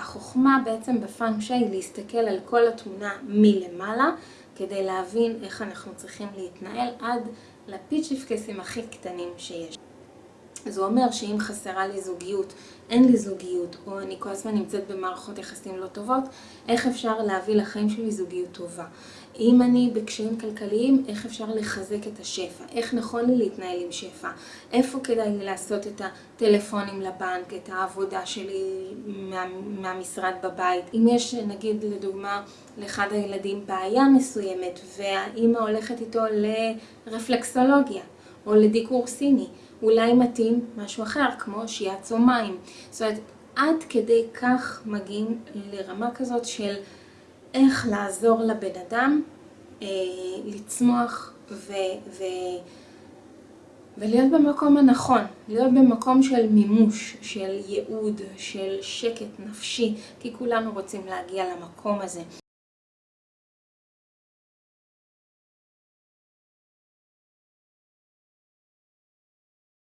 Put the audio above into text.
החוכמה בעצם בפאנקשי היא להסתכל על כל התמונה מלמעלה, כדי להבין איך אנחנו צריכים להתנהל עד לפיצ'יפקסים הכי קטנים שיש. זה אומר שאם חסרה לי זוגיות, אין לי זוגיות, או אני כל הזמן נמצאת במערכות יחסים לא טובות, איך אפשר להביא לחיים שלי זוגיות טובה? אם אני בקשיים כלכליים, איך אפשר לחזק את השפע? איך נכון לי להתנהל עם שפע? איפה כדאי לי לעשות את הטלפונים לבנק, את העבודה שלי מהמשרד בבית? אם יש, נגיד, לדוגמה, לאחד הילדים בעיה מסוימת, והאימא הולכת איתו לרפלקסולוגיה, או לדיקור סיני, אולי מתאים משהו אחר, כמו שיאצו מים. זאת אומרת, עד כדי כך מגיעים לרמה כזאת של איך לעזור לבן אדם לצמוח ולהיות במקום הנכון, להיות במקום של מימוש, של ייעוד, של שקט נפשי, כי כולנו רוצים להגיע למקום הזה.